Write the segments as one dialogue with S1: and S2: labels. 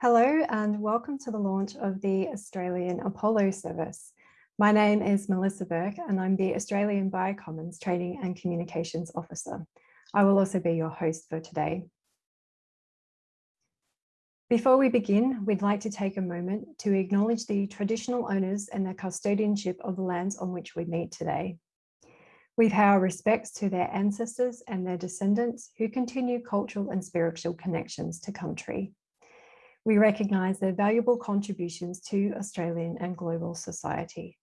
S1: Hello and welcome to the launch of the Australian Apollo service. My name is Melissa Burke and I'm the Australian Biocommons Training and Communications Officer. I will also be your host for today. Before we begin, we'd like to take a moment to acknowledge the traditional owners and their custodianship of the lands on which we meet today. We pay our respects to their ancestors and their descendants who continue cultural and spiritual connections to country we recognise their valuable contributions to Australian and global society.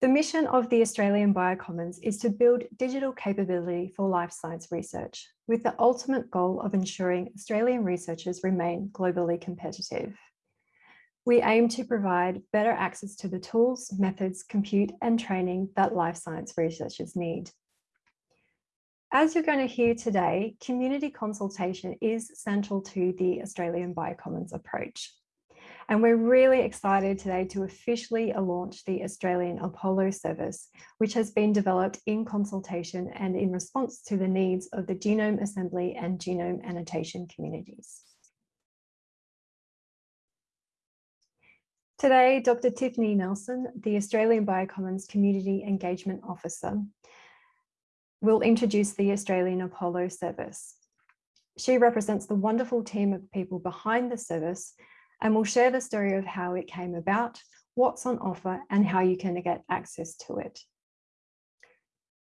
S1: The mission of the Australian Biocommons is to build digital capability for life science research, with the ultimate goal of ensuring Australian researchers remain globally competitive. We aim to provide better access to the tools, methods, compute and training that life science researchers need. As you're going to hear today, community consultation is central to the Australian Biocommons approach. And we're really excited today to officially launch the Australian Apollo service, which has been developed in consultation and in response to the needs of the genome assembly and genome annotation communities. Today, Dr. Tiffany Nelson, the Australian Biocommons Community Engagement Officer, will introduce the Australian Apollo service. She represents the wonderful team of people behind the service and will share the story of how it came about, what's on offer and how you can get access to it.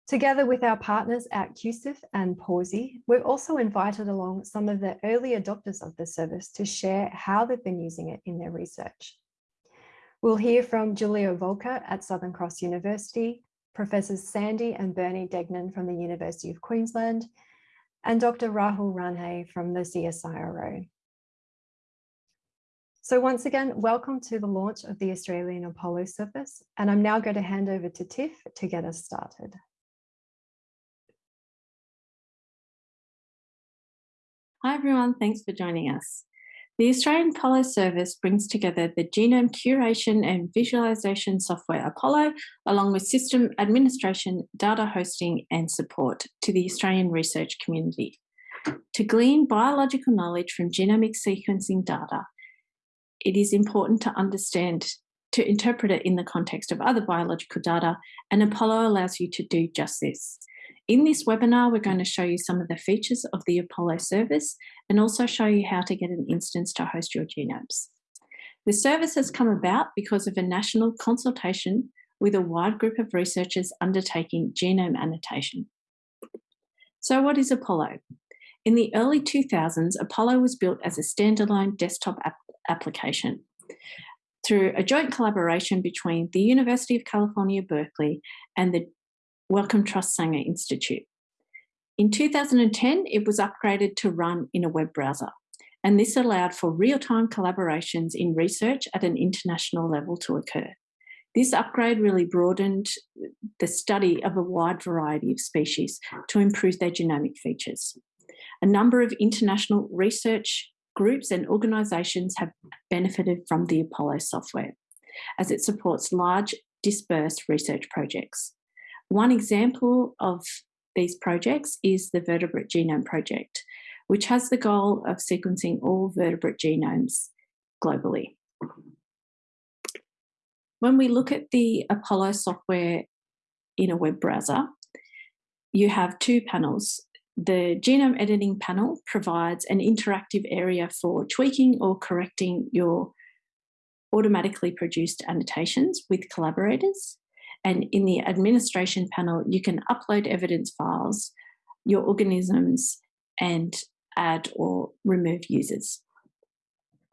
S1: Together with our partners at QCIF and Pawsey, we've also invited along some of the early adopters of the service to share how they've been using it in their research. We'll hear from Julia Voelker at Southern Cross University, Professors Sandy and Bernie Degnan from the University of Queensland, and Dr. Rahul Rane from the CSIRO. So once again, welcome to the launch of the Australian Apollo service, and I'm now going to hand over to Tiff to get us started.
S2: Hi everyone, thanks for joining us. The Australian Apollo service brings together the genome curation and visualization software Apollo, along with system administration, data hosting and support to the Australian research community. To glean biological knowledge from genomic sequencing data, it is important to understand, to interpret it in the context of other biological data, and Apollo allows you to do just this. In this webinar, we're going to show you some of the features of the Apollo service and also show you how to get an instance to host your genomes. The service has come about because of a national consultation with a wide group of researchers undertaking genome annotation. So what is Apollo? In the early 2000s, Apollo was built as a standalone desktop ap application through a joint collaboration between the University of California, Berkeley and the Wellcome Trust Sanger Institute. In 2010, it was upgraded to run in a web browser, and this allowed for real-time collaborations in research at an international level to occur. This upgrade really broadened the study of a wide variety of species to improve their genomic features. A number of international research groups and organisations have benefited from the Apollo software, as it supports large dispersed research projects. One example of these projects is the Vertebrate Genome Project, which has the goal of sequencing all vertebrate genomes globally. When we look at the Apollo software in a web browser, you have two panels. The genome editing panel provides an interactive area for tweaking or correcting your automatically produced annotations with collaborators. And in the administration panel, you can upload evidence files, your organisms, and add or remove users.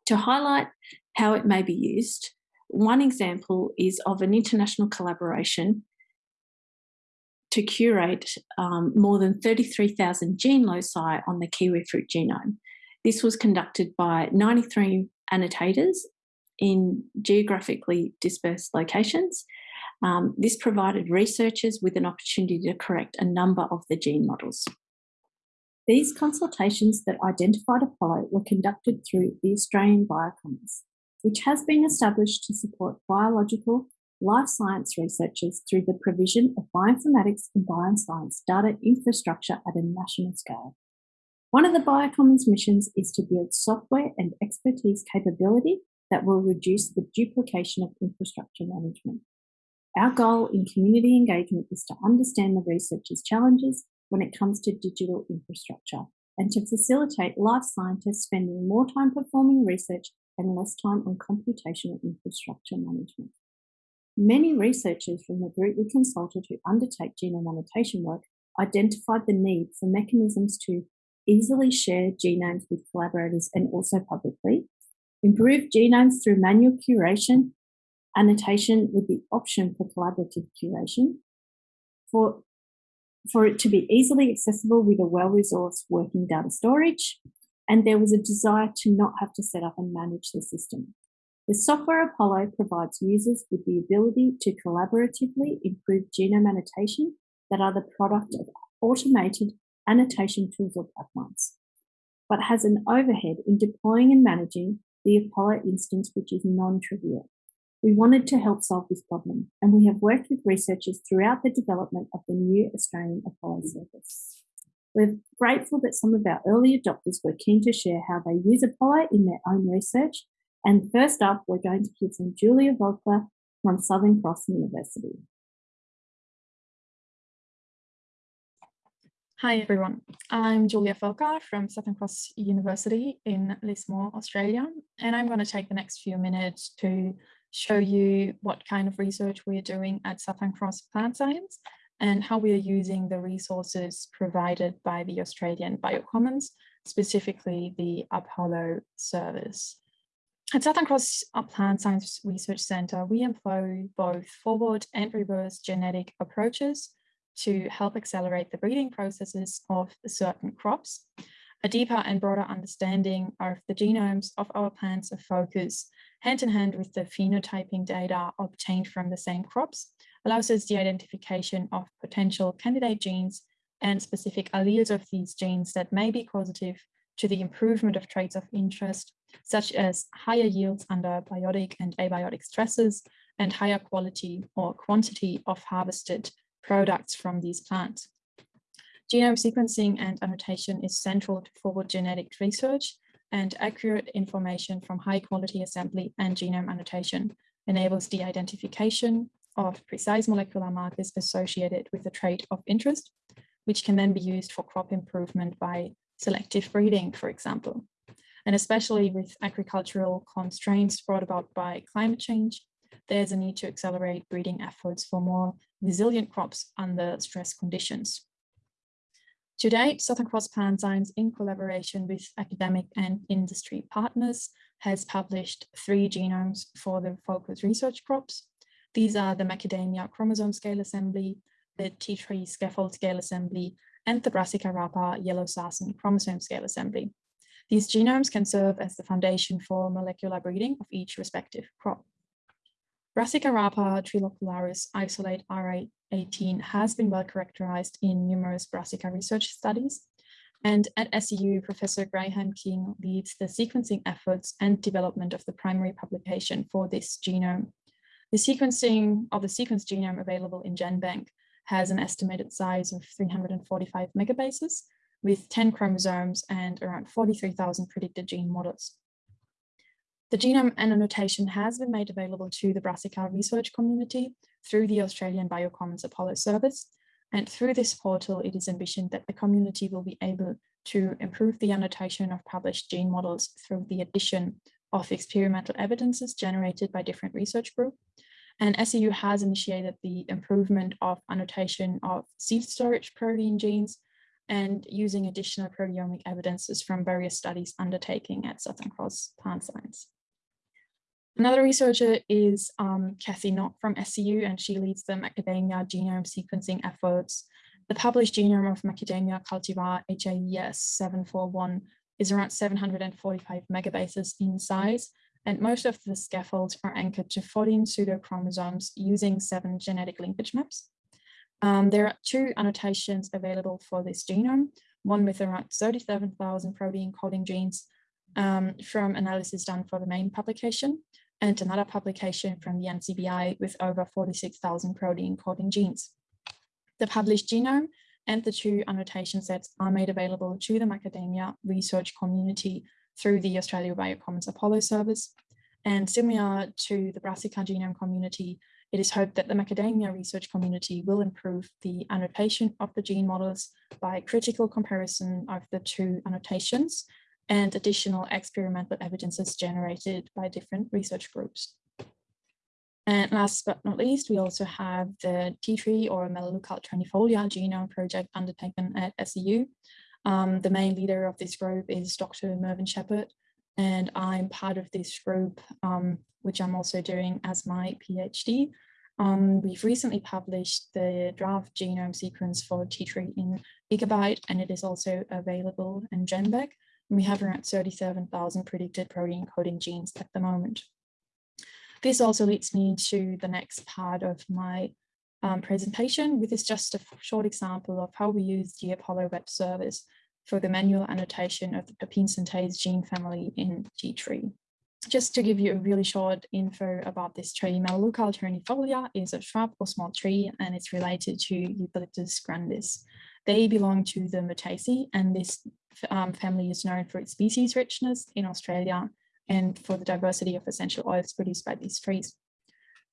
S2: To highlight how it may be used, one example is of an international collaboration to curate um, more than 33,000 gene loci on the kiwi fruit genome. This was conducted by 93 annotators in geographically dispersed locations um, this provided researchers with an opportunity to correct a number of the gene models. These consultations that identified Apollo were conducted through the Australian Biocommons, which has been established to support biological life science researchers through the provision of bioinformatics and bioscience data infrastructure at a national scale. One of the Biocommons missions is to build software and expertise capability that will reduce the duplication of infrastructure management. Our goal in community engagement is to understand the researchers' challenges when it comes to digital infrastructure and to facilitate life scientists spending more time performing research and less time on computational infrastructure management. Many researchers from the group we consulted who undertake genome annotation work identified the need for mechanisms to easily share genomes with collaborators and also publicly, improve genomes through manual curation, annotation with the option for collaborative curation, for, for it to be easily accessible with a well-resourced working data storage, and there was a desire to not have to set up and manage the system. The software Apollo provides users with the ability to collaboratively improve genome annotation that are the product of automated annotation tools or pipelines, but has an overhead in deploying and managing the Apollo instance, which is non-trivial. We wanted to help solve this problem, and we have worked with researchers throughout the development of the new Australian Apollo service. We're grateful that some of our early adopters were keen to share how they use Apollo in their own research. And first up, we're going to hear from Julia Voelker from Southern Cross University.
S3: Hi everyone, I'm Julia Voelker from Southern Cross University in Lismore, Australia, and I'm going to take the next few minutes to show you what kind of research we're doing at Southern Cross Plant Science and how we are using the resources provided by the Australian Biocommons, specifically the Apollo service. At Southern Cross Plant Science Research Centre, we employ both forward and reverse genetic approaches to help accelerate the breeding processes of certain crops. A deeper and broader understanding of the genomes of our plants of focus hand in hand with the phenotyping data obtained from the same crops allows us the identification of potential candidate genes and specific alleles of these genes that may be causative to the improvement of traits of interest, such as higher yields under biotic and abiotic stresses and higher quality or quantity of harvested products from these plants. Genome sequencing and annotation is central to forward genetic research and accurate information from high quality assembly and genome annotation enables the identification of precise molecular markers associated with the trait of interest, which can then be used for crop improvement by selective breeding, for example. And especially with agricultural constraints brought about by climate change, there's a need to accelerate breeding efforts for more resilient crops under stress conditions. To date, Southern Cross Science, in collaboration with academic and industry partners, has published three genomes for the focus research crops. These are the macadamia chromosome scale assembly, the tea tree scaffold scale assembly, and the Brassica rapa yellow sarson chromosome scale assembly. These genomes can serve as the foundation for molecular breeding of each respective crop. Brassica rapa trilocularis isolate R18 has been well characterized in numerous brassica research studies. And at SCU, Professor Graham King leads the sequencing efforts and development of the primary publication for this genome. The sequencing of the sequence genome available in GenBank has an estimated size of 345 megabases with 10 chromosomes and around 43,000 predicted gene models. The genome and annotation has been made available to the Brassica research community through the Australian Biocommons Apollo service. And through this portal, it is envisioned that the community will be able to improve the annotation of published gene models through the addition of experimental evidences generated by different research groups. And SCU has initiated the improvement of annotation of seed storage protein genes and using additional proteomic evidences from various studies undertaking at Southern Cross Plant Science. Another researcher is um, Kathy Nock from SCU, and she leads the macadamia genome sequencing efforts. The published genome of macadamia cultivar HAES 741 is around 745 megabases in size, and most of the scaffolds are anchored to 14 pseudochromosomes using seven genetic linkage maps. Um, there are two annotations available for this genome, one with around 37,000 protein coding genes um, from analysis done for the main publication, and another publication from the NCBI with over 46,000 protein coding genes. The published genome and the two annotation sets are made available to the macadamia research community through the Australia Biocommons Apollo service. And similar to the Brassica genome community, it is hoped that the macadamia research community will improve the annotation of the gene models by critical comparison of the two annotations and additional experimental evidences generated by different research groups. And last but not least, we also have the tea tree or Melaleuca alternifolia genome project undertaken at SCU. Um, the main leader of this group is Dr. Mervyn Shepherd, and I'm part of this group, um, which I'm also doing as my PhD. Um, we've recently published the draft genome sequence for tea tree in Gigabyte, and it is also available in GenBank. We have around 37,000 predicted protein coding genes at the moment. This also leads me to the next part of my um, presentation, which is just a short example of how we use the Apollo web service for the manual annotation of the terpene synthase gene family in tea tree. Just to give you a really short info about this tree, Melaleuca alternifolia is a shrub or small tree and it's related to Eucalyptus grandis. They belong to the Myrtaceae and this um, family is known for its species richness in Australia and for the diversity of essential oils produced by these trees.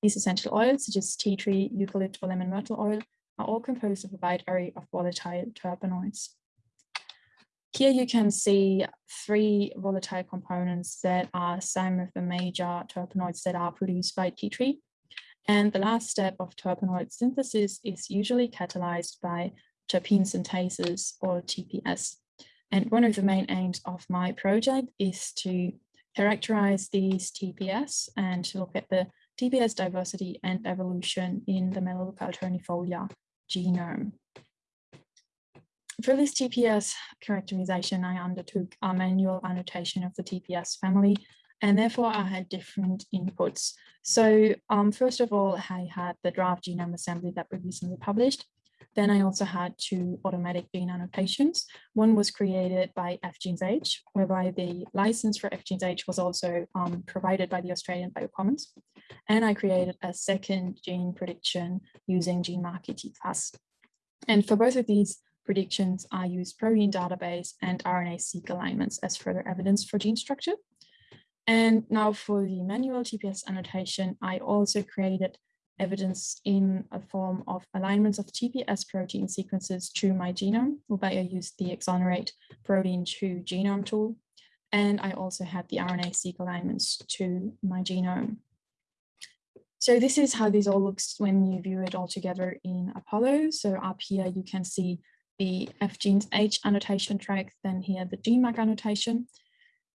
S3: These essential oils, such as tea tree, eucalypt, or lemon myrtle oil, are all composed of a wide array of volatile terpenoids. Here you can see three volatile components that are some of the major terpenoids that are produced by tea tree. And the last step of terpenoid synthesis is usually catalyzed by terpene synthases or TPS. And one of the main aims of my project is to characterize these TPS and to look at the TPS diversity and evolution in the Melaleuca alternifolia genome. For this TPS characterization, I undertook a manual annotation of the TPS family, and therefore I had different inputs. So um, first of all, I had the draft genome assembly that we recently published, then I also had two automatic gene annotations. One was created by FGenesH, whereby the license for FGenesH was also um, provided by the Australian Biocommons. And I created a second gene prediction using GeneMark ET+. And for both of these predictions, I used protein database and RNA-seq alignments as further evidence for gene structure. And now for the manual TPS annotation, I also created evidence in a form of alignments of TPS protein sequences to my genome, whereby I used the Exonerate protein to genome tool. And I also had the RNA-seq alignments to my genome. So this is how this all looks when you view it all together in Apollo. So up here you can see the FGenesH annotation track, then here the GeneMark annotation.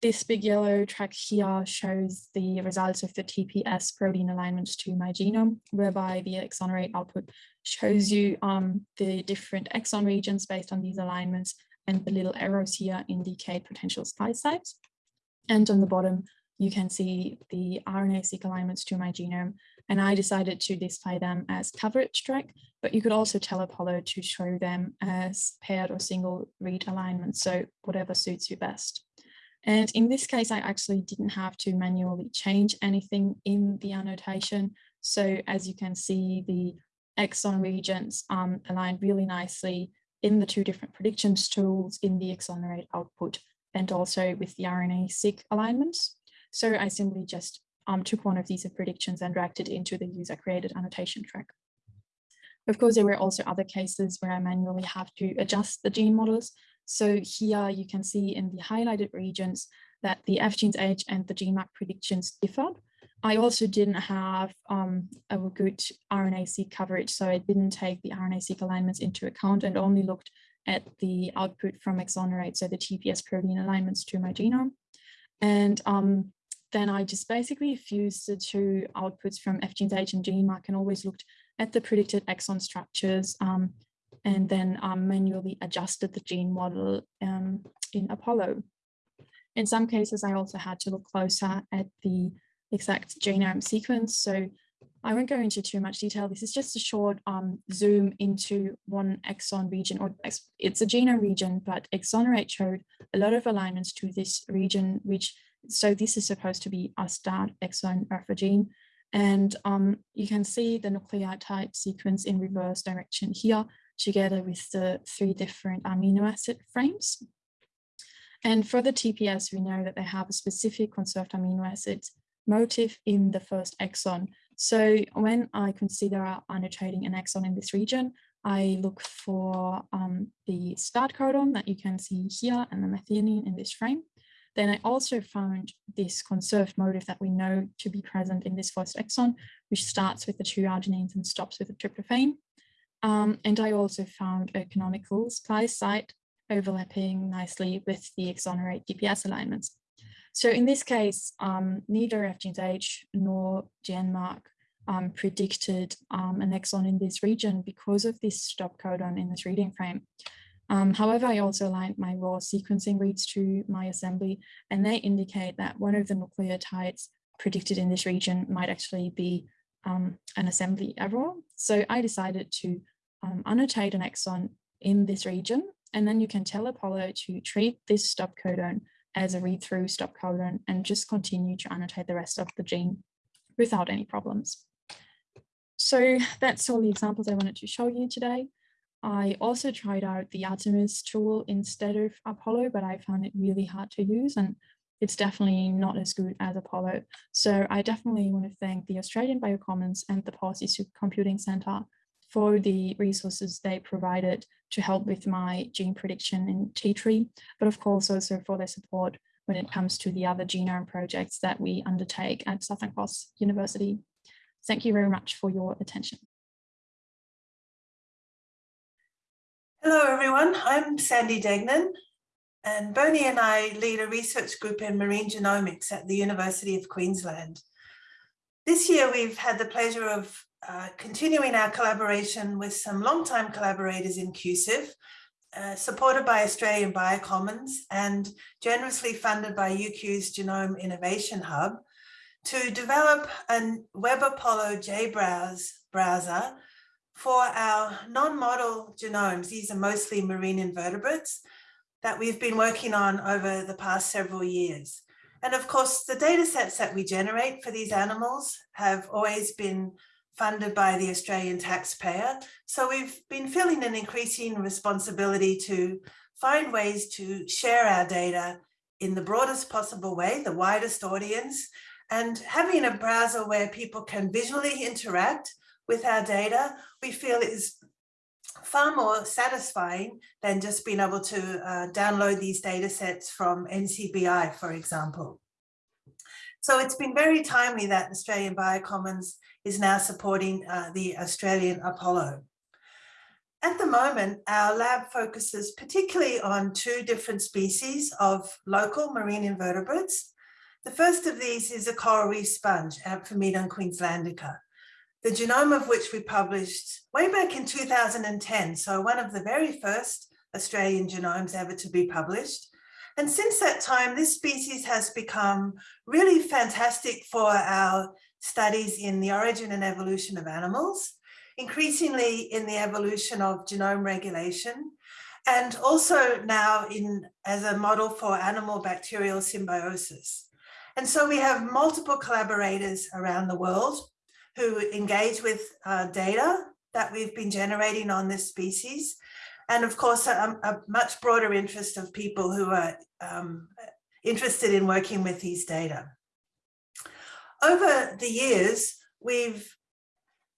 S3: This big yellow track here shows the results of the TPS protein alignments to my genome, whereby the exonerate output shows you um, the different exon regions based on these alignments, and the little arrows here indicate potential splice sites. And on the bottom, you can see the RNA-seq alignments to my genome, and I decided to display them as coverage track, but you could also tell Apollo to show them as paired or single read alignments, so whatever suits you best. And in this case, I actually didn't have to manually change anything in the annotation. So as you can see, the exon regions um, really nicely in the two different predictions tools in the exonerate output and also with the RNA-seq alignments. So I simply just um, took one of these predictions and dragged it into the user created annotation track. Of course, there were also other cases where I manually have to adjust the gene models. So here you can see in the highlighted regions that the FGenesH and the GeneMark predictions differed. I also didn't have um, a good RNA-seq coverage, so I didn't take the RNA-seq alignments into account and only looked at the output from Exonerate, so the TPS protein alignments to my genome. And um, then I just basically fused the two outputs from FGenesH and GeneMark and always looked at the predicted exon structures um, and then um, manually adjusted the gene model um, in Apollo. In some cases, I also had to look closer at the exact genome sequence. So I won't go into too much detail. This is just a short um, zoom into one exon region, or it's a genome region, but Exonerate showed a lot of alignments to this region, which, so this is supposed to be a start exon of a gene. And um, you can see the nucleotide sequence in reverse direction here together with the three different amino acid frames. And for the TPS, we know that they have a specific conserved amino acid motif in the first exon. So when I consider annotating an exon in this region, I look for um, the start codon that you can see here and the methionine in this frame. Then I also found this conserved motif that we know to be present in this first exon, which starts with the two arginines and stops with the tryptophan. Um, and I also found a canonical splice site overlapping nicely with the exonerate TPS alignments. So in this case, um, neither FGenesH nor GeneMark um, predicted um, an exon in this region because of this stop codon in this reading frame. Um, however, I also aligned my raw sequencing reads to my assembly, and they indicate that one of the nucleotides predicted in this region might actually be um, an assembly error. So I decided to um, annotate an exon in this region, and then you can tell Apollo to treat this stop codon as a read-through stop codon and just continue to annotate the rest of the gene without any problems. So that's all the examples I wanted to show you today. I also tried out the Artemis tool instead of Apollo, but I found it really hard to use and it's definitely not as good as Apollo. So I definitely want to thank the Australian Biocommons and the Pawsey Supercomputing Centre for the resources they provided to help with my gene prediction in tea tree, but of course also for their support when it comes to the other genome projects that we undertake at Southern Cross University. Thank you very much for your attention.
S4: Hello, everyone. I'm Sandy Degnan, and Bernie and I lead a research group in marine genomics at the University of Queensland. This year, we've had the pleasure of uh, continuing our collaboration with some longtime collaborators in QCIF, uh, supported by Australian Biocommons and generously funded by UQ's Genome Innovation Hub, to develop a Web Apollo JBrowse browser for our non-model genomes, these are mostly marine invertebrates that we've been working on over the past several years. And of course, the data sets that we generate for these animals have always been funded by the Australian taxpayer. So we've been feeling an increasing responsibility to find ways to share our data in the broadest possible way, the widest audience, and having a browser where people can visually interact with our data, we feel is far more satisfying than just being able to uh, download these data sets from NCBI, for example. So it's been very timely that Australian Biocommons is now supporting uh, the Australian Apollo. At the moment, our lab focuses particularly on two different species of local marine invertebrates. The first of these is a coral reef sponge, Amphimedon queenslandica the genome of which we published way back in 2010. So one of the very first Australian genomes ever to be published. And since that time, this species has become really fantastic for our studies in the origin and evolution of animals, increasingly in the evolution of genome regulation, and also now in as a model for animal bacterial symbiosis. And so we have multiple collaborators around the world who engage with uh, data that we've been generating on this species. And of course, a, a much broader interest of people who are um, interested in working with these data. Over the years, we've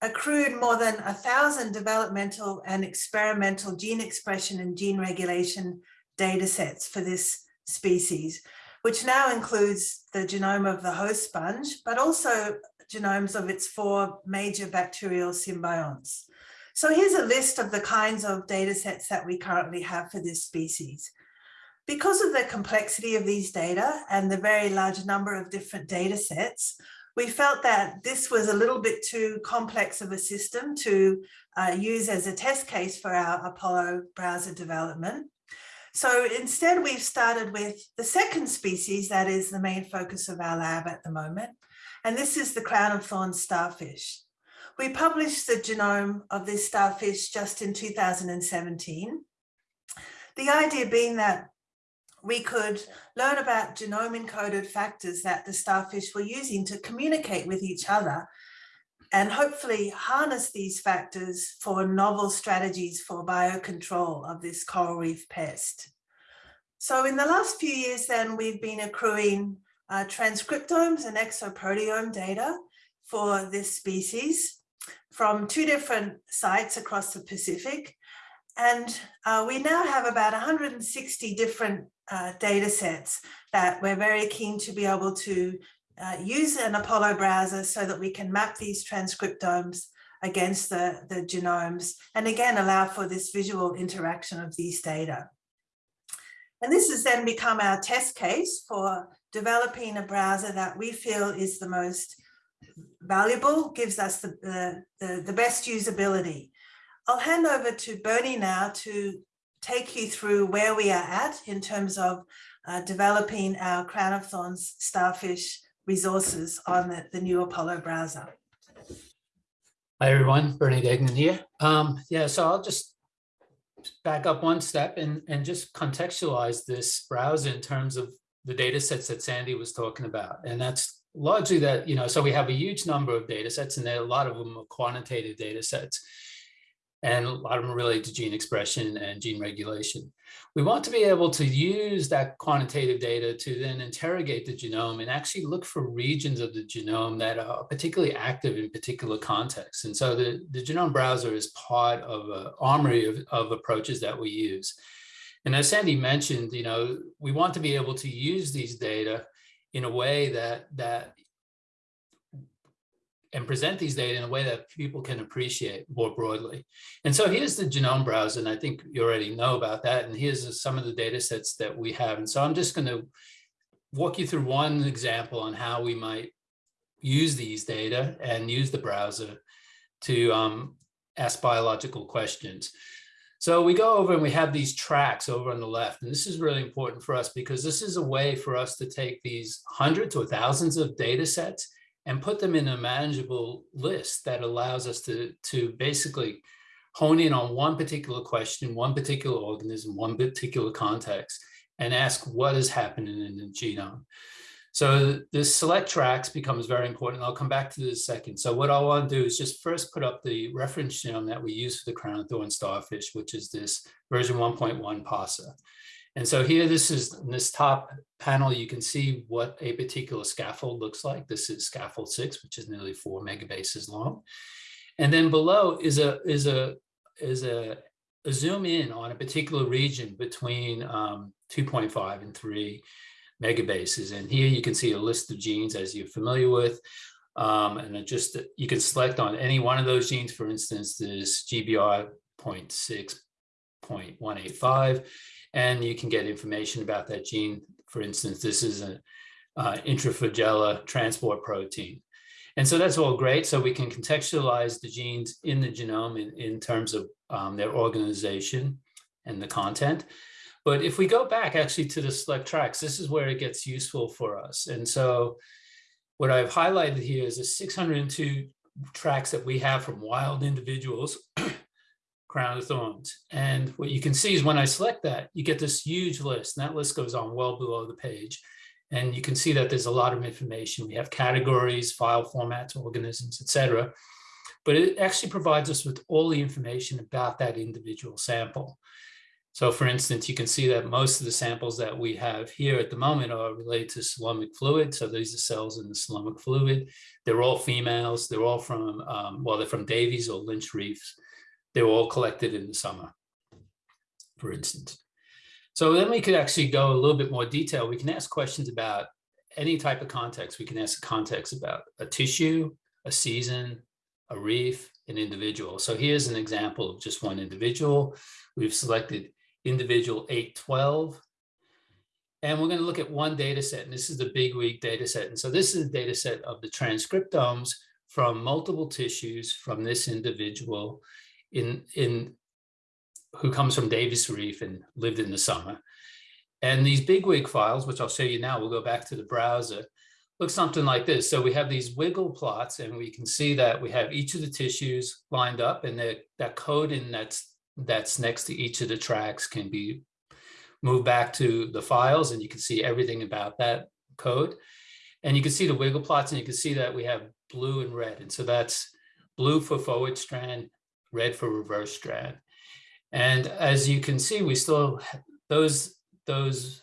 S4: accrued more than a thousand developmental and experimental gene expression and gene regulation data sets for this species, which now includes the genome of the host sponge, but also genomes of its four major bacterial symbionts. So here's a list of the kinds of data sets that we currently have for this species. Because of the complexity of these data and the very large number of different data sets, we felt that this was a little bit too complex of a system to uh, use as a test case for our Apollo browser development. So instead, we've started with the second species that is the main focus of our lab at the moment, and this is the crown of thorns starfish. We published the genome of this starfish just in 2017. The idea being that we could learn about genome encoded factors that the starfish were using to communicate with each other and hopefully harness these factors for novel strategies for biocontrol of this coral reef pest. So in the last few years then we've been accruing uh, transcriptomes and exoproteome data for this species from two different sites across the Pacific. And uh, we now have about 160 different uh, data sets that we're very keen to be able to uh, use an Apollo browser so that we can map these transcriptomes against the, the genomes and again allow for this visual interaction of these data. And this has then become our test case for developing a browser that we feel is the most valuable, gives us the, the, the, the best usability. I'll hand over to Bernie now to take you through where we are at in terms of uh, developing our Crown of Thorns starfish resources on the, the new Apollo browser.
S5: Hi everyone, Bernie Degnan here. Um, yeah, so I'll just back up one step and, and just contextualize this browser in terms of the data sets that Sandy was talking about. And that's largely that, you know, so we have a huge number of data sets and a lot of them are quantitative data sets. And a lot of them relate to gene expression and gene regulation. We want to be able to use that quantitative data to then interrogate the genome and actually look for regions of the genome that are particularly active in particular contexts. And so the, the genome browser is part of an armory of, of approaches that we use. And as Sandy mentioned, you know, we want to be able to use these data in a way that that and present these data in a way that people can appreciate more broadly. And so here's the genome browser, and I think you already know about that. And here's some of the data sets that we have. And so I'm just going to walk you through one example on how we might use these data and use the browser to um, ask biological questions. So we go over and we have these tracks over on the left, and this is really important for us because this is a way for us to take these hundreds or thousands of data sets and put them in a manageable list that allows us to, to basically hone in on one particular question, one particular organism, one particular context, and ask what is happening in the genome. So this select tracks becomes very important. I'll come back to this second. So what I want to do is just first put up the reference genome that we use for the crown thorn starfish, which is this version 1.1 PASA. And so here, this is in this top panel, you can see what a particular scaffold looks like. This is scaffold six, which is nearly four megabases long. And then below is a is a is a, a zoom in on a particular region between um, 2.5 and 3 megabases. And here you can see a list of genes as you're familiar with. Um, and just you can select on any one of those genes. For instance, this GBR 0.6.185, and you can get information about that gene. For instance, this is an uh, transport protein. And so that's all great. So we can contextualize the genes in the genome in, in terms of um, their organization and the content. But if we go back actually to the select tracks, this is where it gets useful for us. And so what I've highlighted here is the 602 tracks that we have from wild individuals, crown of thorns. And what you can see is when I select that, you get this huge list. And that list goes on well below the page. And you can see that there's a lot of information. We have categories, file formats, organisms, etc. But it actually provides us with all the information about that individual sample. So for instance, you can see that most of the samples that we have here at the moment are related to coelomic fluid. So these are cells in the coelomic fluid. They're all females. They're all from, um, well, they're from Davies or Lynch reefs. They were all collected in the summer, for instance. So then we could actually go a little bit more detail. We can ask questions about any type of context. We can ask context about a tissue, a season, a reef, an individual. So here's an example of just one individual. We've selected individual 812. And we're going to look at one data set, and this is the bigwig data set. And so this is a data set of the transcriptomes from multiple tissues from this individual in, in who comes from Davies Reef and lived in the summer. And these bigwig files, which I'll show you now, we'll go back to the browser, look something like this. So we have these wiggle plots and we can see that we have each of the tissues lined up and that, that code in that's that's next to each of the tracks can be moved back to the files and you can see everything about that code. And you can see the wiggle plots and you can see that we have blue and red. And so that's blue for forward strand, red for reverse strand. And as you can see, we still, those, those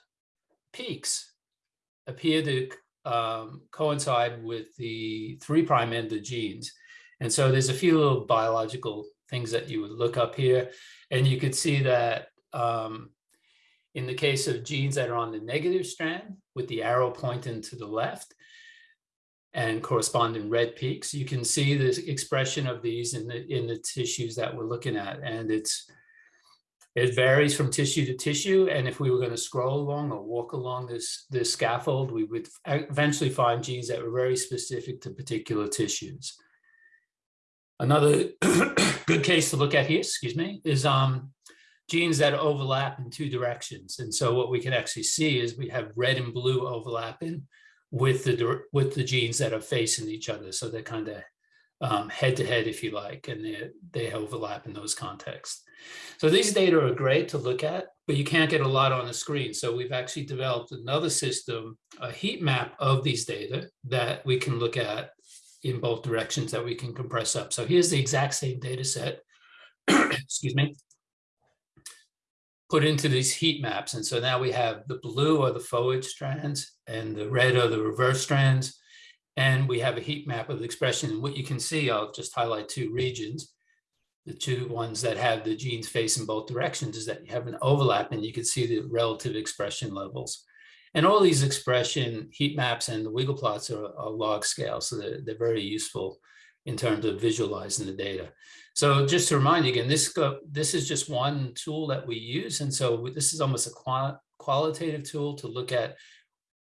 S5: peaks appear to um, coincide with the three prime end of genes. And so there's a few little biological things that you would look up here. And you could see that um, in the case of genes that are on the negative strand with the arrow pointing to the left and corresponding red peaks, you can see the expression of these in the, in the tissues that we're looking at. And it's it varies from tissue to tissue. And if we were going to scroll along or walk along this, this scaffold, we would eventually find genes that were very specific to particular tissues. Another good case to look at here, excuse me, is um, genes that overlap in two directions. And so what we can actually see is we have red and blue overlapping with the with the genes that are facing each other. So they're kind of um, head to head, if you like, and they, they overlap in those contexts. So these data are great to look at, but you can't get a lot on the screen. So we've actually developed another system, a heat map of these data that we can look at in both directions that we can compress up. So here's the exact same data set, excuse me, put into these heat maps. And so now we have the blue are the forward strands and the red are the reverse strands. And we have a heat map of the expression. And what you can see, I'll just highlight two regions. The two ones that have the genes facing both directions is that you have an overlap and you can see the relative expression levels. And all these expression heat maps and the wiggle plots are, are log scale, so they're, they're very useful in terms of visualizing the data. So just to remind you again, this, this is just one tool that we use. And so this is almost a qual qualitative tool to look at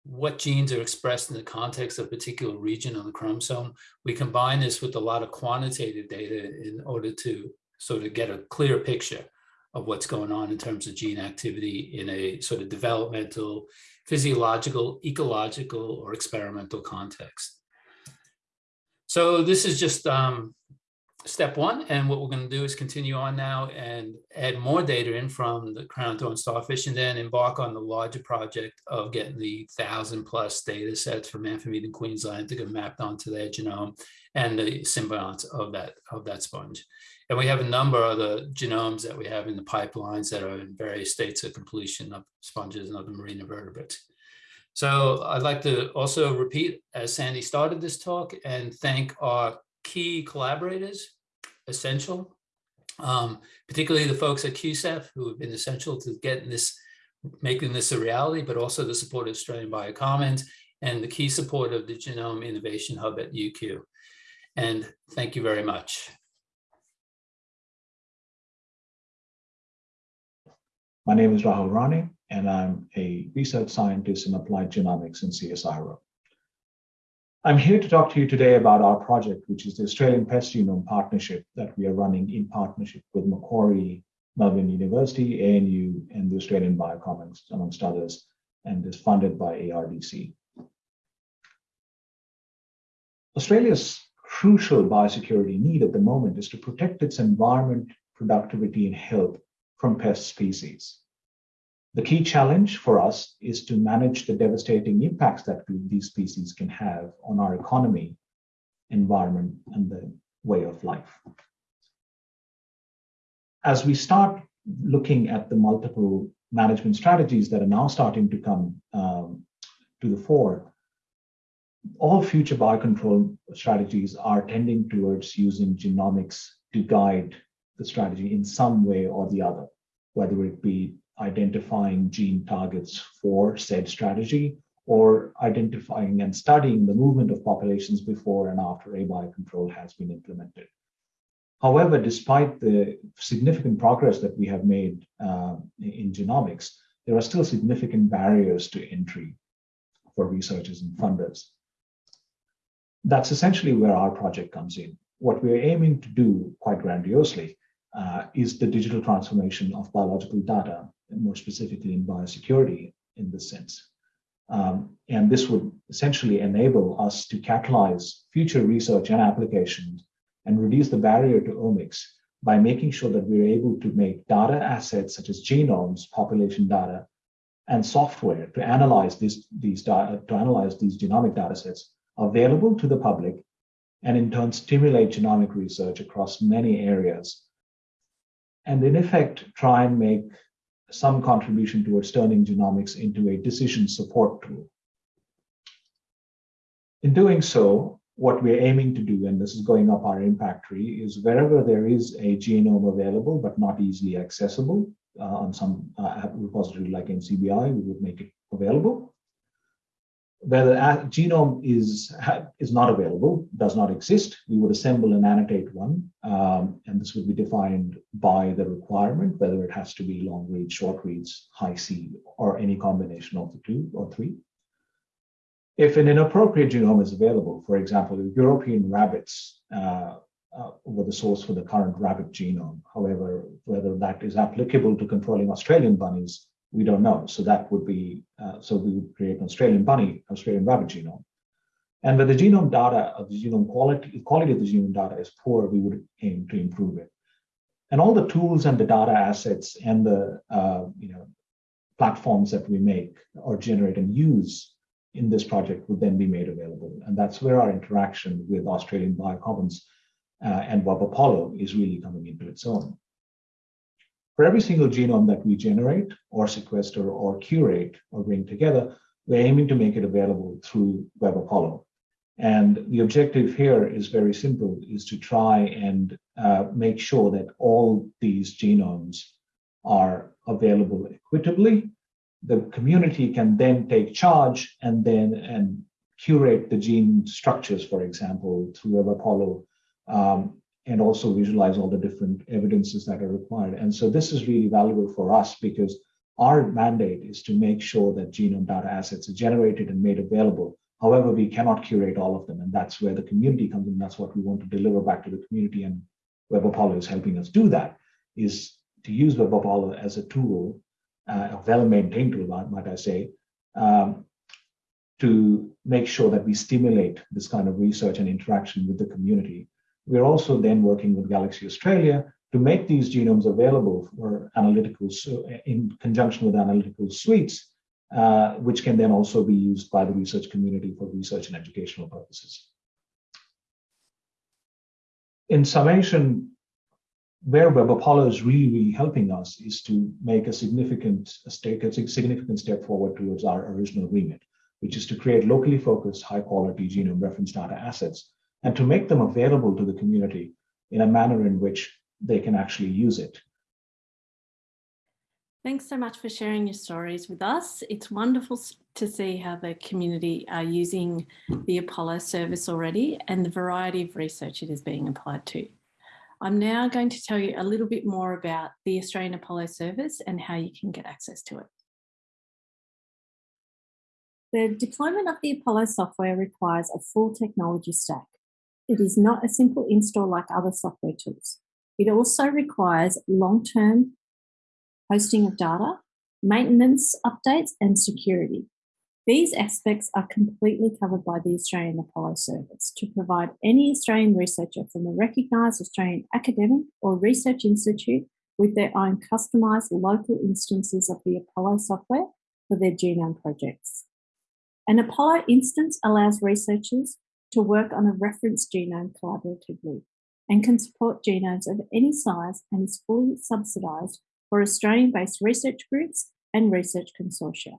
S5: what genes are expressed in the context of a particular region on the chromosome. We combine this with a lot of quantitative data in order to sort of get a clear picture of what's going on in terms of gene activity in a sort of developmental, physiological, ecological, or experimental context. So this is just um, step one. And what we're going to do is continue on now and add more data in from the crown thorn starfish and then embark on the larger project of getting the thousand plus data sets from Amphimedon Queensland to get mapped onto their genome and the symbionts of that, of that sponge. And we have a number of the genomes that we have in the pipelines that are in various states of completion of sponges and other marine invertebrates. So I'd like to also repeat, as Sandy started this talk, and thank our key collaborators, essential, um, particularly the folks at QCIF who have been essential to getting this, making this a reality, but also the support of Australian Biocommons and the key support of the Genome Innovation Hub at UQ. And thank you very much.
S6: My name is Rahul Rane, and I'm a research scientist in applied genomics in CSIRO. I'm here to talk to you today about our project, which is the Australian Pest Genome Partnership that we are running in partnership with Macquarie, Melbourne University, ANU, and the Australian Biocommons, amongst others, and is funded by ARDC. Australia's crucial biosecurity need at the moment is to protect its environment, productivity, and health from pest species. The key challenge for us is to manage the devastating impacts that these species can have on our economy, environment, and the way of life. As we start looking at the multiple management strategies that are now starting to come um, to the fore, all future biocontrol strategies are tending towards using genomics to guide the strategy in some way or the other whether it be identifying gene targets for said strategy or identifying and studying the movement of populations before and after a biocontrol has been implemented. However, despite the significant progress that we have made uh, in genomics, there are still significant barriers to entry for researchers and funders. That's essentially where our project comes in. What we're aiming to do quite grandiosely uh, is the digital transformation of biological data, and more specifically in biosecurity in this sense. Um, and this would essentially enable us to catalyze future research and applications and reduce the barrier to omics by making sure that we're able to make data assets such as genomes, population data, and software to analyze these, these data, to analyze these genomic data sets available to the public and in turn stimulate genomic research across many areas. And in effect, try and make some contribution towards turning genomics into a decision support tool. In doing so, what we're aiming to do, and this is going up our impact tree, is wherever there is a genome available but not easily accessible uh, on some uh, repository like NCBI, we would make it available. Where the genome is, is not available, does not exist, we would assemble and annotate one, um, and this would be defined by the requirement, whether it has to be long reads, short reads, Hi-C, or any combination of the two or three. If an inappropriate genome is available, for example, European rabbits uh, uh, were the source for the current rabbit genome. However, whether that is applicable to controlling Australian bunnies, we don't know. So that would be, uh, so we would create an Australian bunny, Australian rabbit genome. And when the genome data of the genome quality, quality of the genome data is poor, we would aim to improve it. And all the tools and the data assets and the uh, you know platforms that we make or generate and use in this project would then be made available. And that's where our interaction with Australian Biocommons uh, and Web Apollo is really coming into its own. For every single genome that we generate or sequester or curate or bring together, we're aiming to make it available through Web Apollo. And the objective here is very simple, is to try and uh, make sure that all these genomes are available equitably the community can then take charge and then and curate the gene structures, for example, through Web Apollo, um, and also visualize all the different evidences that are required. And so this is really valuable for us because our mandate is to make sure that genome data assets are generated and made available. However, we cannot curate all of them, and that's where the community comes in. That's what we want to deliver back to the community, and Web Apollo is helping us do that. Is to use Web Apollo as a tool uh, a well-maintained tool, might I say, um, to make sure that we stimulate this kind of research and interaction with the community. We're also then working with Galaxy Australia to make these genomes available for analytical, in conjunction with analytical suites, uh, which can then also be used by the research community for research and educational purposes. In summation, where Web Apollo is really, really helping us is to make a significant a significant step forward towards our original remit, which is to create locally focused, high quality genome reference data assets and to make them available to the community in a manner in which they can actually use it.
S2: Thanks so much for sharing your stories with us. It's wonderful to see how the community are using the Apollo service already and the variety of research it is being applied to. I'm now going to tell you a little bit more about the Australian Apollo service and how you can get access to it. The deployment of the Apollo software requires a full technology stack. It is not a simple install like other software tools. It also requires long-term hosting of data, maintenance updates and security. These aspects are completely covered by the Australian Apollo Service to provide any Australian researcher from a recognised Australian academic or research institute with their own customised local instances of the Apollo software for their genome projects. An Apollo instance allows researchers to work on a reference genome collaboratively and can support genomes of any size and is fully subsidised for Australian-based research groups and research consortia.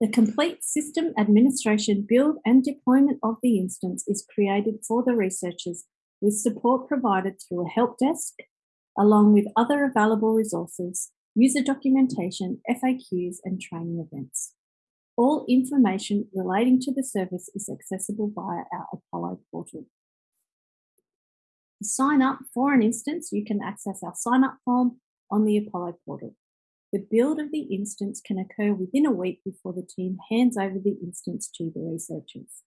S2: The complete system administration build and deployment of the instance is created for the researchers with support provided through a help desk, along with other available resources, user documentation, FAQs, and training events. All information relating to the service is accessible via our Apollo portal. To sign up for an instance, you can access our sign up form on the Apollo portal. The build of the instance can occur within a week before the team hands over the instance to the researchers.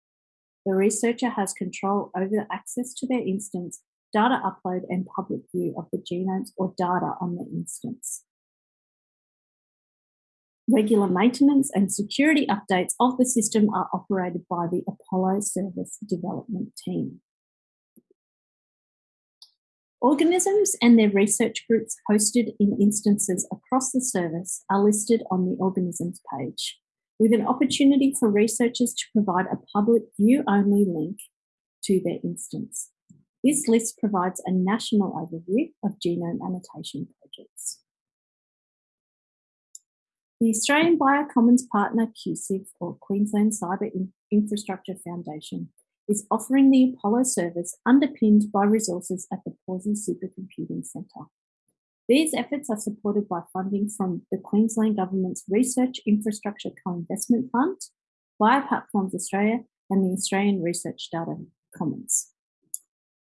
S2: The researcher has control over access to their instance, data upload and public view of the genomes or data on the instance. Regular maintenance and security updates of the system are operated by the Apollo Service Development Team. Organisms and their research groups hosted in instances across the service are listed on the organisms page, with an opportunity for researchers to provide a public view-only link to their instance. This list provides a national overview of genome annotation projects. The Australian Biocommons partner QCIF, or Queensland Cyber Infrastructure Foundation, is offering the Apollo service underpinned by resources at the Pawsey Supercomputing Centre. These efforts are supported by funding from the Queensland Government's Research Infrastructure Co-Investment Fund, Bioplatforms Australia and the Australian Research Data Commons.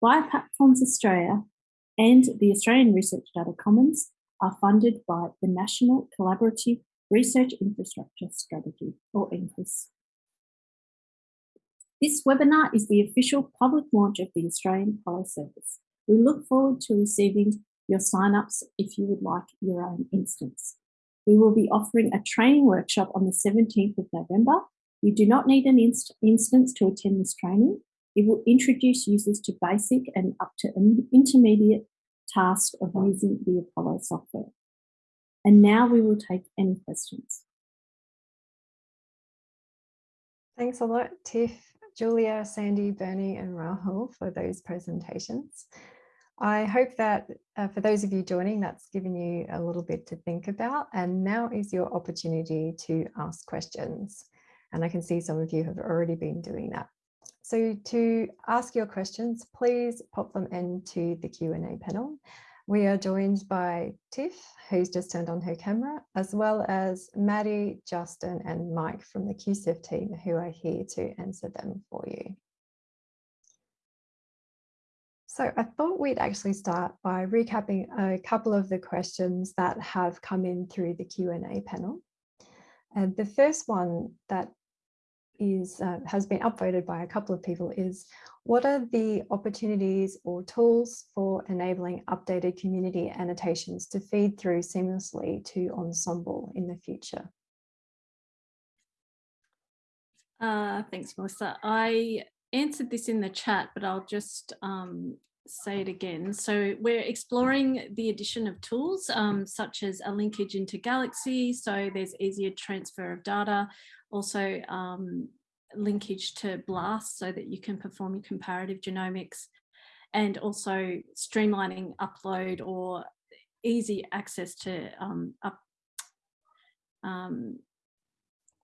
S2: Bioplatforms Australia and the Australian Research Data Commons are funded by the National Collaborative Research Infrastructure Strategy, or NCRIS. This webinar is the official public launch of the Australian Apollo Service. We look forward to receiving your sign-ups if you would like your own instance. We will be offering a training workshop on the 17th of November. You do not need an inst instance to attend this training. It will introduce users to basic and up to intermediate tasks of using the Apollo software. And now we will take any questions.
S1: Thanks a lot, Tiff, Julia, Sandy, Bernie and Rahul for those presentations. I hope that uh, for those of you joining, that's given you a little bit to think about. And now is your opportunity to ask questions. And I can see some of you have already been doing that. So to ask your questions, please pop them into the Q&A panel. We are joined by Tiff, who's just turned on her camera, as well as Maddie, Justin and Mike from the QCIF team who are here to answer them for you. So I thought we'd actually start by recapping a couple of the questions that have come in through the Q&A panel. And the first one that is uh, has been upvoted by a couple of people is what are the opportunities or tools for enabling updated community annotations to feed through seamlessly to Ensembl in the future?
S2: Uh, thanks, Melissa. I answered this in the chat, but I'll just um, say it again. So we're exploring the addition of tools um, such as a linkage into Galaxy, so there's easier transfer of data, also um, linkage to BLAST so that you can perform your comparative genomics, and also streamlining upload or easy access to um, up, um,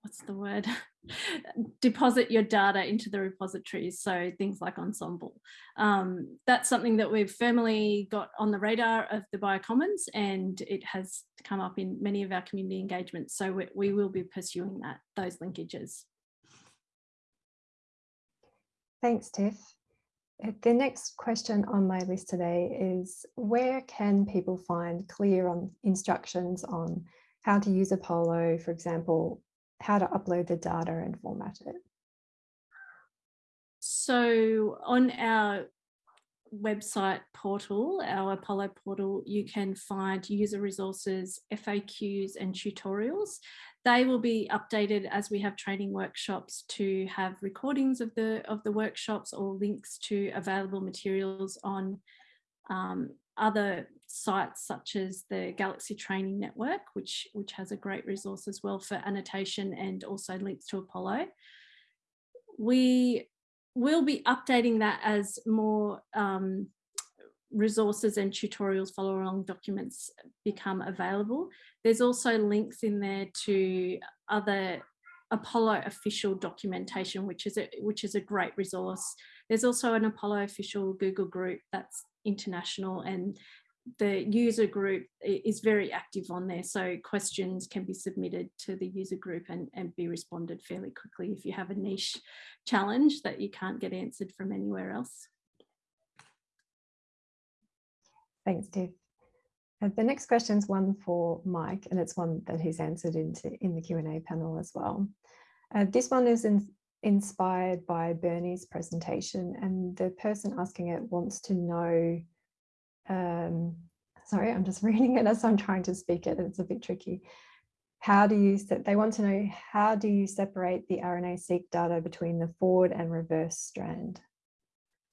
S2: what's the word? deposit your data into the repositories. So things like Ensembl. Um, that's something that we've firmly got on the radar of the Biocommons and it has come up in many of our community engagements. So we, we will be pursuing that, those linkages.
S1: Thanks, Tiff. Uh, the next question on my list today is where can people find clear on instructions on how to use Apollo, for example, how to upload the data and format it?
S2: So on our website portal, our Apollo portal, you can find user resources, FAQs and tutorials. They will be updated as we have training workshops to have recordings of the of the workshops or links to available materials on um, other sites such as the Galaxy Training Network, which, which has a great resource as well for annotation and also links to Apollo. We will be updating that as more um, resources and tutorials follow along documents become available. There's also links in there to other Apollo official documentation, which is a, which is a great resource. There's also an Apollo official Google group that's international and the user group is very active on there. So questions can be submitted to the user group and, and be responded fairly quickly if you have a niche challenge that you can't get answered from anywhere else.
S1: Thanks. Uh, the next question is one for Mike, and it's one that he's answered into in the Q&A panel as well. Uh, this one is in, inspired by Bernie's presentation, and the person asking it wants to know um, sorry, I'm just reading it as I'm trying to speak it. It's a bit tricky. How do you, they want to know, how do you separate the RNA-seq data between the forward and reverse strand?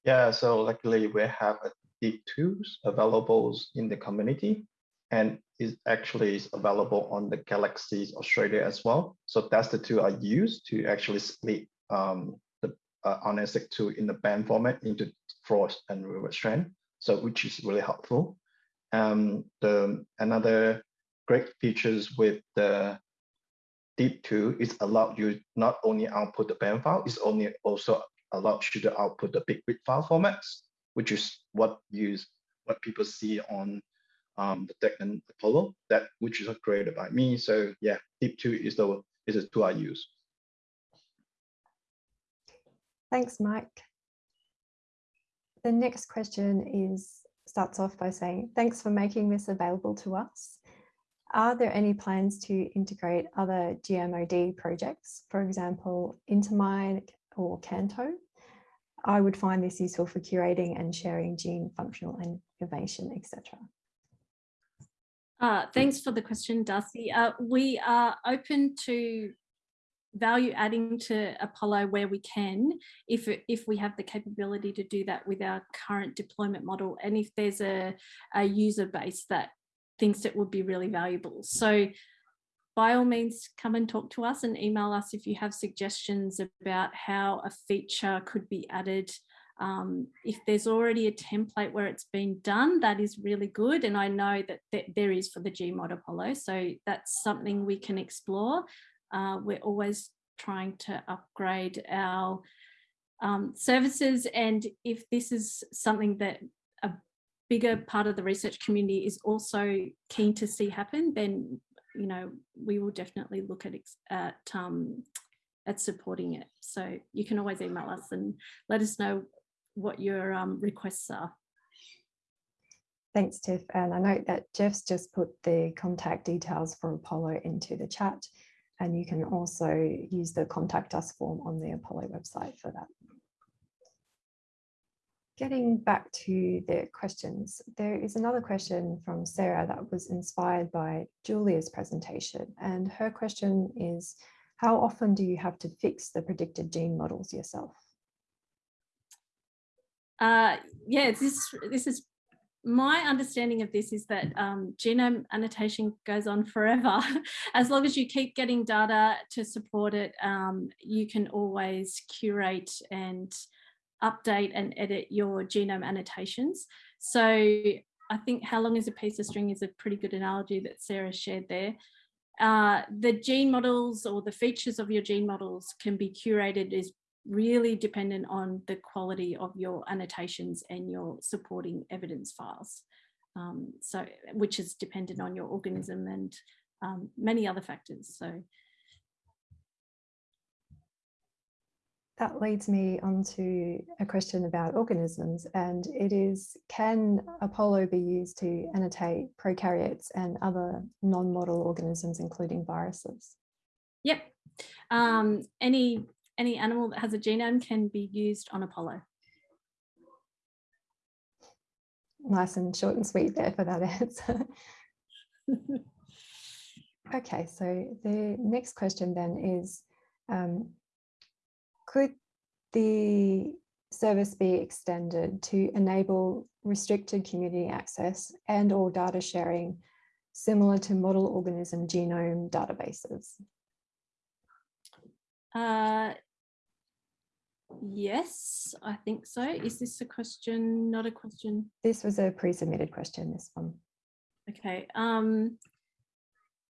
S7: Yeah, so luckily we have deep tools available in the community and is actually is available on the Galaxy Australia as well. So that's the tool I use to actually split um, the uh, RNA-seq2 in the BAM format into forward and reverse strand, so which is really helpful. Um, the another great features with the deepTools is allowed you not only output the BAM file, it's only also allows you to output the bigwig file formats, which is what use what people see on um, the Degnan Apollo, that which is created by me. So yeah, deepTools is the is the tool I use.
S1: Thanks, Mike. The next question is starts off by saying, thanks for making this available to us. Are there any plans to integrate other GMOD projects, for example, Intermine or Canto? I would find this useful for curating and sharing gene functional information, etc.
S2: Uh, thanks for the question, Darcy. Uh, we are open to value adding to Apollo where we can, if, if we have the capability to do that with our current deployment model, and if there's a, a user base that thinks it would be really valuable. So by all means, come and talk to us and email us if you have suggestions about how a feature could be added. Um, if there's already a template where it's been done, that is really good. And I know that th there is for the Gmod Apollo. So that's something we can explore. Uh, we're always trying to upgrade our um, services. And if this is something that a bigger part of the research community is also keen to see happen, then you know we will definitely look at at um, at supporting it. So you can always email us and let us know what your um, requests are.
S1: Thanks, Tiff. And I note that Jeff's just put the contact details for Apollo into the chat. And you can also use the contact us form on the Apollo website for that. Getting back to the questions, there is another question from Sarah that was inspired by Julia's presentation. And her question is, how often do you have to fix the predicted gene models yourself?
S2: Uh, yeah, this, this is my understanding of this is that um, genome annotation goes on forever. as long as you keep getting data to support it, um, you can always curate and update and edit your genome annotations. So I think how long is a piece of string is a pretty good analogy that Sarah shared there. Uh, the gene models or the features of your gene models can be curated is really dependent on the quality of your annotations and your supporting evidence files. Um, so, which is dependent on your organism and um, many other factors. So
S1: that leads me on to a question about organisms and it is can Apollo be used to annotate prokaryotes and other non-model organisms including viruses?
S2: Yep. Um, any any animal that has a genome can be used on Apollo.
S1: Nice and short and sweet there for that answer. okay, so the next question then is, um, could the service be extended to enable restricted community access and or data sharing similar to model organism genome databases?
S2: Uh, Yes, I think so. Is this a question, not a question?
S1: This was a pre-submitted question, this one.
S2: Okay. Um,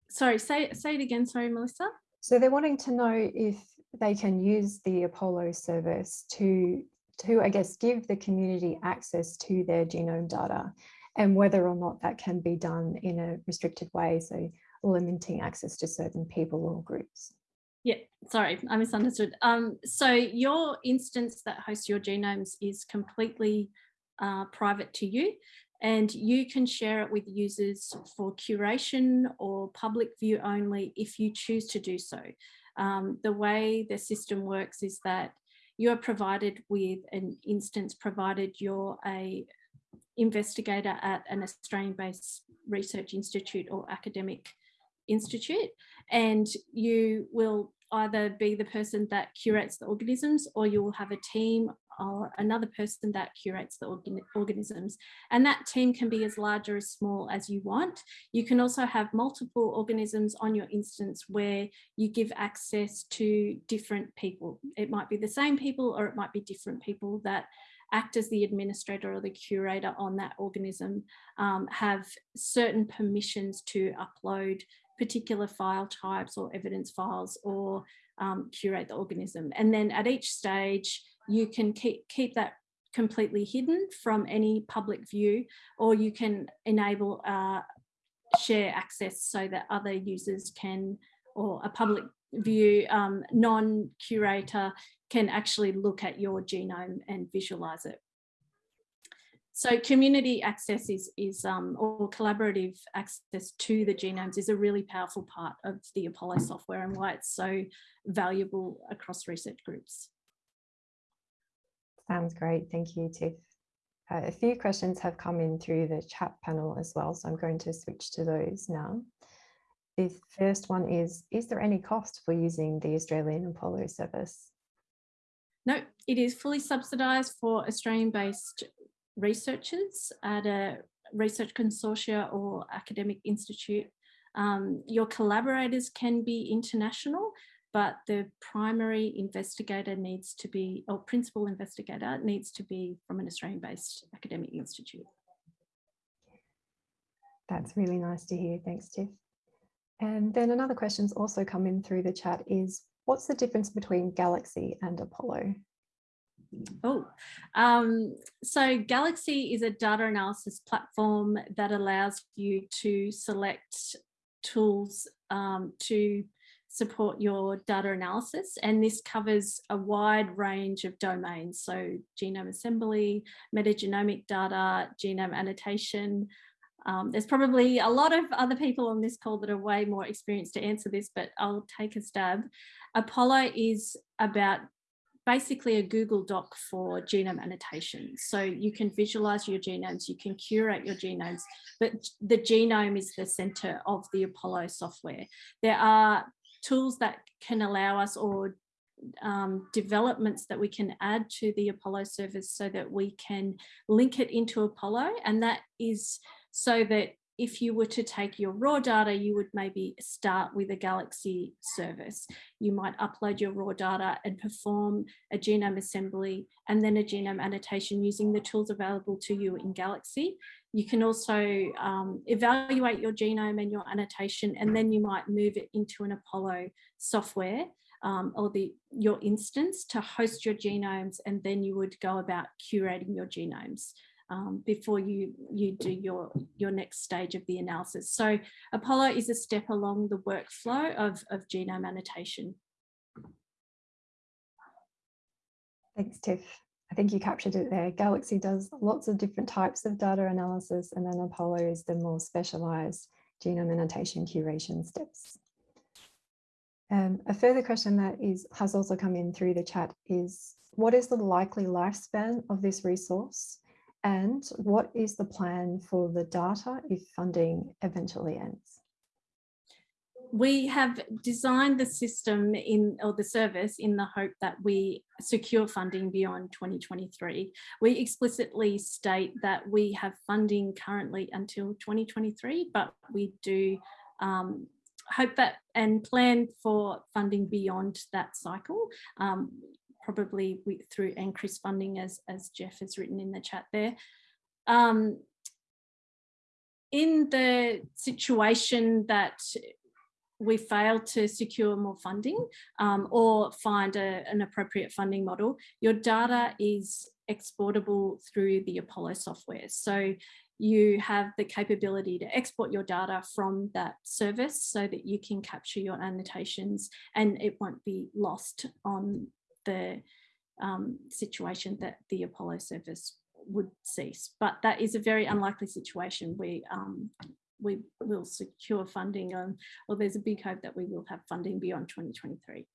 S2: sorry, say, say it again. Sorry, Melissa.
S1: So they're wanting to know if they can use the Apollo service to, to, I guess, give the community access to their genome data and whether or not that can be done in a restricted way, so limiting access to certain people or groups.
S2: Yeah, sorry, I misunderstood. Um, so your instance that hosts your genomes is completely uh, private to you and you can share it with users for curation or public view only if you choose to do so. Um, the way the system works is that you are provided with an instance provided you're a investigator at an Australian-based research institute or academic institute and you will either be the person that curates the organisms or you will have a team or another person that curates the organ organisms. And that team can be as large or as small as you want. You can also have multiple organisms on your instance where you give access to different people. It might be the same people or it might be different people that act as the administrator or the curator on that organism um, have certain permissions to upload particular file types or evidence files or um, curate the organism. And then at each stage, you can keep, keep that completely hidden from any public view, or you can enable uh, share access so that other users can, or a public view um, non-curator can actually look at your genome and visualize it. So community access is, is um, or collaborative access to the genomes is a really powerful part of the Apollo software and why it's so valuable across research groups.
S1: Sounds great. Thank you, Tiff. Uh, a few questions have come in through the chat panel as well, so I'm going to switch to those now. The first one is, is there any cost for using the Australian Apollo service?
S2: No, it is fully subsidised for Australian-based researchers at a research consortia or academic institute. Um, your collaborators can be international, but the primary investigator needs to be, or principal investigator needs to be from an Australian-based academic institute.
S1: That's really nice to hear. Thanks, Tiff. And then another question's also come in through the chat is, what's the difference between Galaxy and Apollo?
S2: Oh, um, so Galaxy is a data analysis platform that allows you to select tools um, to support your data analysis and this covers a wide range of domains. So genome assembly metagenomic data genome annotation. Um, there's probably a lot of other people on this call that are way more experienced to answer this but i'll take a stab. Apollo is about basically a Google Doc for genome annotation. So you can visualize your genomes, you can curate your genomes, but the genome is the center of the Apollo software. There are tools that can allow us or um, developments that we can add to the Apollo service so that we can link it into Apollo. And that is so that if you were to take your raw data, you would maybe start with a Galaxy service. You might upload your raw data and perform a genome assembly and then a genome annotation using the tools available to you in Galaxy. You can also um, evaluate your genome and your annotation, and then you might move it into an Apollo software um, or the your instance to host your genomes, and then you would go about curating your genomes. Um, before you, you do your, your next stage of the analysis. So Apollo is a step along the workflow of, of genome annotation.
S1: Thanks, Tiff. I think you captured it there. Galaxy does lots of different types of data analysis and then Apollo is the more specialized genome annotation curation steps. Um, a further question that is has also come in through the chat is, what is the likely lifespan of this resource? And what is the plan for the data if funding eventually ends?
S2: we have designed the system in or the service in the hope that we secure funding beyond 2023. We explicitly state that we have funding currently until 2023, but we do um, hope that and plan for funding beyond that cycle. Um, probably with, through NCRIS funding as, as Jeff has written in the chat there. Um, in the situation that we fail to secure more funding um, or find a, an appropriate funding model, your data is exportable through the Apollo software. So you have the capability to export your data from that service so that you can capture your annotations and it won't be lost on the um, situation that the Apollo service would cease. But that is a very unlikely situation. We um, we will secure funding on, or there's a big hope that we will have funding beyond 2023.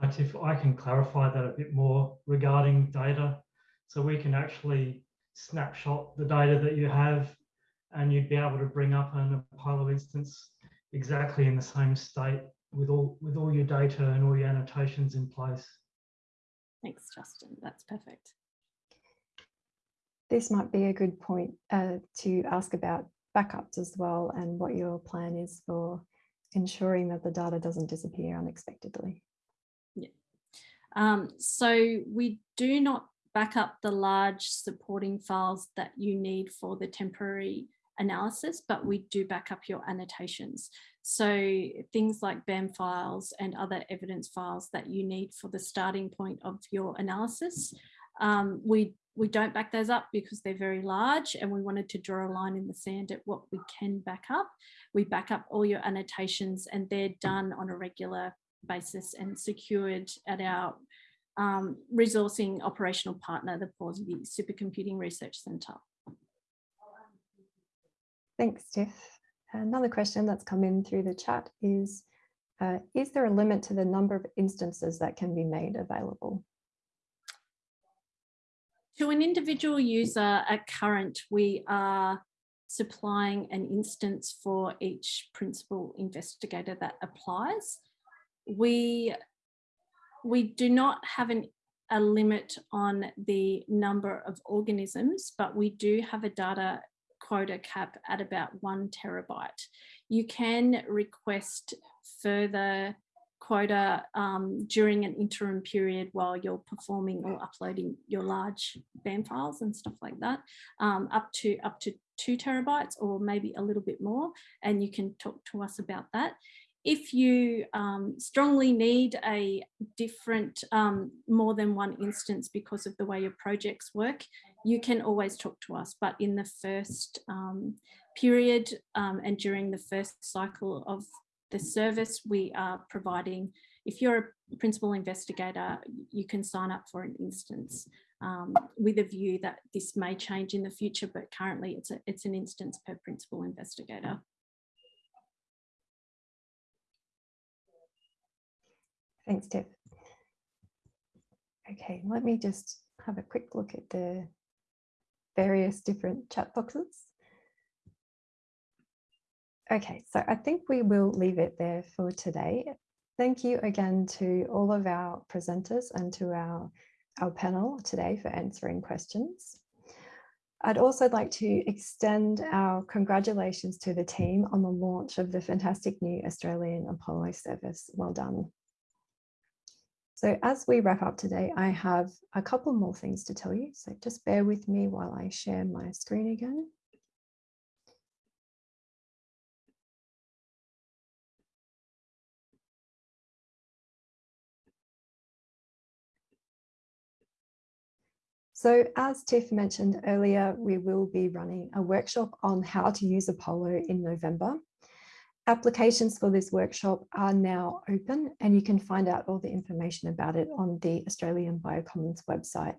S8: But If I can clarify that a bit more regarding data. So we can actually snapshot the data that you have and you'd be able to bring up an Apollo instance exactly in the same state with all with all your data and all your annotations in place.
S2: Thanks, Justin. That's perfect.
S1: This might be a good point uh, to ask about backups as well and what your plan is for ensuring that the data doesn't disappear unexpectedly.
S2: Yeah. Um, so we do not back up the large supporting files that you need for the temporary analysis, but we do back up your annotations. So things like BAM files and other evidence files that you need for the starting point of your analysis, um, we we don't back those up because they're very large and we wanted to draw a line in the sand at what we can back up. We back up all your annotations and they're done on a regular basis and secured at our um, resourcing operational partner, the Pawsey Supercomputing Research Centre.
S1: Thanks, Tiff. Another question that's come in through the chat is, uh, is there a limit to the number of instances that can be made available?
S2: To an individual user at current, we are supplying an instance for each principal investigator that applies. We, we do not have an, a limit on the number of organisms, but we do have a data quota cap at about one terabyte. You can request further quota um, during an interim period while you're performing or uploading your large BAM files and stuff like that, um, up to up to two terabytes or maybe a little bit more. And you can talk to us about that. If you um, strongly need a different, um, more than one instance because of the way your projects work, you can always talk to us. But in the first um, period um, and during the first cycle of the service we are providing, if you're a principal investigator, you can sign up for an instance um, with a view that this may change in the future, but currently it's, a, it's an instance per principal investigator.
S1: Thanks, Tiff. Okay, let me just have a quick look at the various different chat boxes. Okay, so I think we will leave it there for today. Thank you again to all of our presenters and to our, our panel today for answering questions. I'd also like to extend our congratulations to the team on the launch of the fantastic new Australian Apollo service. Well done. So as we wrap up today, I have a couple more things to tell you. So just bear with me while I share my screen again. So as Tiff mentioned earlier, we will be running a workshop on how to use Apollo in November. Applications for this workshop are now open and you can find out all the information about it on the Australian Biocommons website.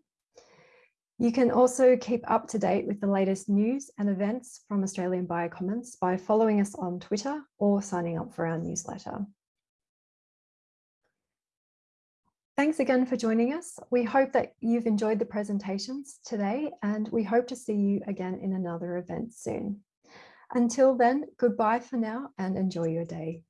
S1: You can also keep up to date with the latest news and events from Australian Biocommons by following us on Twitter or signing up for our newsletter. Thanks again for joining us. We hope that you've enjoyed the presentations today and we hope to see you again in another event soon. Until then, goodbye for now and enjoy your day.